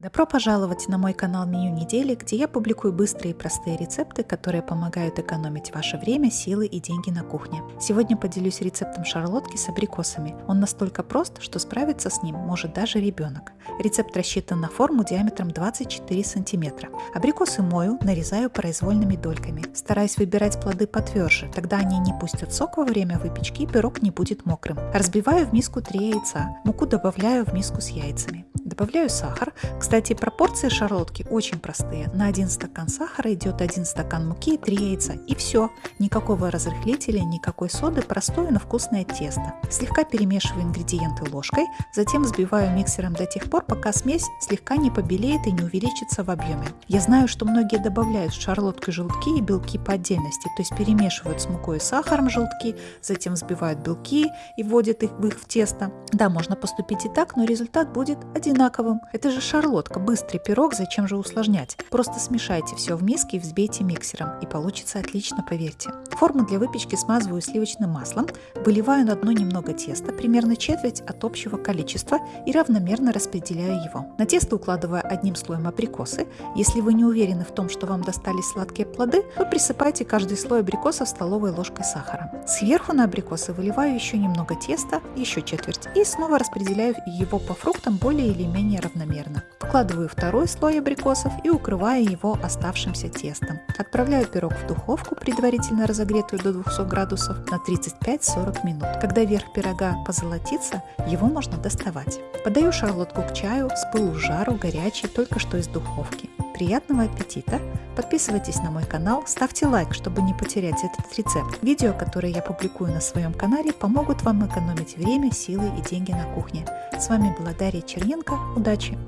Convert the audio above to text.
Добро пожаловать на мой канал Меню недели, где я публикую быстрые и простые рецепты, которые помогают экономить ваше время, силы и деньги на кухне. Сегодня поделюсь рецептом шарлотки с абрикосами. Он настолько прост, что справиться с ним может даже ребенок. Рецепт рассчитан на форму диаметром 24 см. Абрикосы мою, нарезаю произвольными дольками. Стараюсь выбирать плоды потверже, тогда они не пустят сок во время выпечки и пирог не будет мокрым. Разбиваю в миску 3 яйца. Муку добавляю в миску с яйцами. Добавляю сахар. Кстати, пропорции шарлотки очень простые. На 1 стакан сахара идет 1 стакан муки и 3 яйца. И все. Никакого разрыхлителя, никакой соды, простое, но вкусное тесто. Слегка перемешиваю ингредиенты ложкой, затем взбиваю миксером до тех пор, пока смесь слегка не побелеет и не увеличится в объеме. Я знаю, что многие добавляют в шарлотку желтки и белки по отдельности, то есть перемешивают с мукой и сахаром желтки, затем взбивают белки и вводят их в их в тесто. Да, можно поступить и так, но результат будет один одинаковым. Это же шарлотка, быстрый пирог, зачем же усложнять? Просто смешайте все в миске и взбейте миксером, и получится отлично, поверьте. Форму для выпечки смазываю сливочным маслом, выливаю на дно немного теста, примерно четверть от общего количества, и равномерно распределяю его. На тесто укладываю одним слоем абрикосы. Если вы не уверены в том, что вам достались сладкие плоды, то присыпайте каждый слой абрикосов столовой ложкой сахара. Сверху на абрикосы выливаю еще немного теста, еще четверть, и снова распределяю его по фруктам более или менее равномерно. Вкладываю второй слой абрикосов и укрываю его оставшимся тестом. Отправляю пирог в духовку, предварительно разогретую до 200 градусов, на 35-40 минут. Когда верх пирога позолотится, его можно доставать. Подаю шарлотку к чаю с пылу жару, горячий, только что из духовки. Приятного аппетита! Подписывайтесь на мой канал, ставьте лайк, чтобы не потерять этот рецепт. Видео, которые я публикую на своем канале, помогут вам экономить время, силы и деньги на кухне. С вами была Дарья Черненко. Удачи!